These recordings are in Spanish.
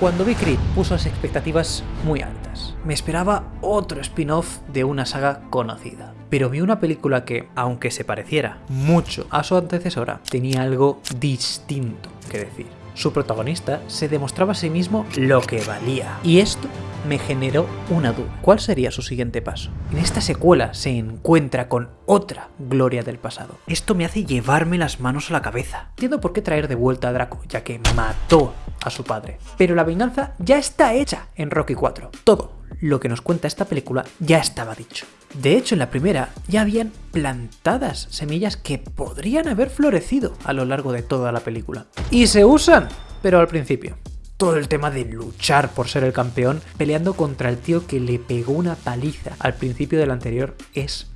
Cuando vi Creed puso las expectativas muy altas. Me esperaba otro spin-off de una saga conocida. Pero vi una película que, aunque se pareciera mucho a su antecesora, tenía algo distinto que decir. Su protagonista se demostraba a sí mismo lo que valía. Y esto me generó una duda. ¿Cuál sería su siguiente paso? En esta secuela se encuentra con otra gloria del pasado. Esto me hace llevarme las manos a la cabeza. Entiendo por qué traer de vuelta a Draco, ya que mató a su padre. Pero la venganza ya está hecha en Rocky 4. Todo lo que nos cuenta esta película ya estaba dicho. De hecho, en la primera ya habían plantadas semillas que podrían haber florecido a lo largo de toda la película. Y se usan, pero al principio. Todo el tema de luchar por ser el campeón, peleando contra el tío que le pegó una paliza al principio del anterior, es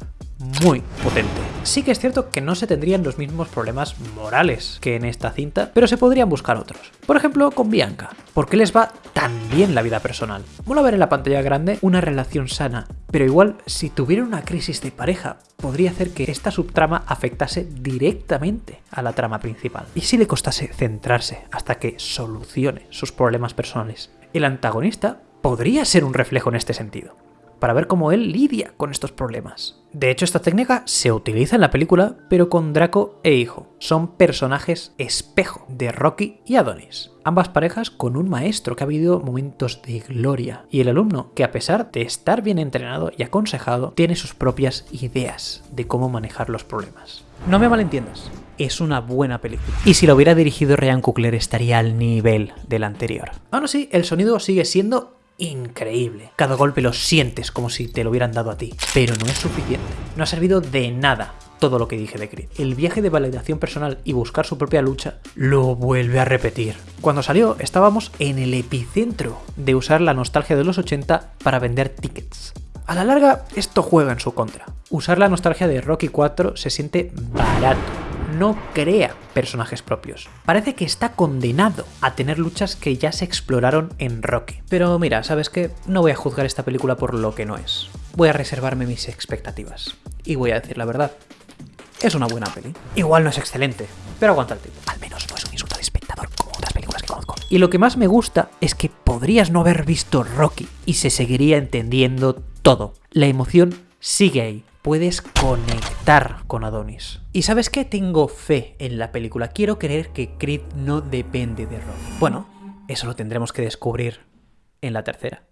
muy potente. Sí que es cierto que no se tendrían los mismos problemas morales que en esta cinta, pero se podrían buscar otros. Por ejemplo, con Bianca. ¿Por qué les va tan bien la vida personal? Mola ver en la pantalla grande una relación sana, pero igual si tuvieran una crisis de pareja, podría hacer que esta subtrama afectase directamente a la trama principal. Y si le costase centrarse hasta que solucione sus problemas personales. El antagonista podría ser un reflejo en este sentido para ver cómo él lidia con estos problemas. De hecho, esta técnica se utiliza en la película, pero con Draco e Hijo. Son personajes espejo de Rocky y Adonis. Ambas parejas con un maestro que ha vivido momentos de gloria y el alumno que a pesar de estar bien entrenado y aconsejado, tiene sus propias ideas de cómo manejar los problemas. No me malentiendas, es una buena película. Y si lo hubiera dirigido Ryan Coogler estaría al nivel del anterior. Aún así, el sonido sigue siendo increíble. Cada golpe lo sientes como si te lo hubieran dado a ti. Pero no es suficiente. No ha servido de nada todo lo que dije de Creed. El viaje de validación personal y buscar su propia lucha lo vuelve a repetir. Cuando salió estábamos en el epicentro de usar la nostalgia de los 80 para vender tickets. A la larga, esto juega en su contra. Usar la nostalgia de Rocky 4 se siente barato no crea personajes propios. Parece que está condenado a tener luchas que ya se exploraron en Rocky. Pero mira, ¿sabes qué? No voy a juzgar esta película por lo que no es. Voy a reservarme mis expectativas. Y voy a decir la verdad. Es una buena peli. Igual no es excelente, pero aguanta el tiempo. Al menos no es un insulto de espectador como otras películas que conozco. Y lo que más me gusta es que podrías no haber visto Rocky y se seguiría entendiendo todo. La emoción sigue ahí puedes conectar con Adonis. Y sabes qué? Tengo fe en la película. Quiero creer que Creed no depende de Rocky. Bueno, eso lo tendremos que descubrir en la tercera.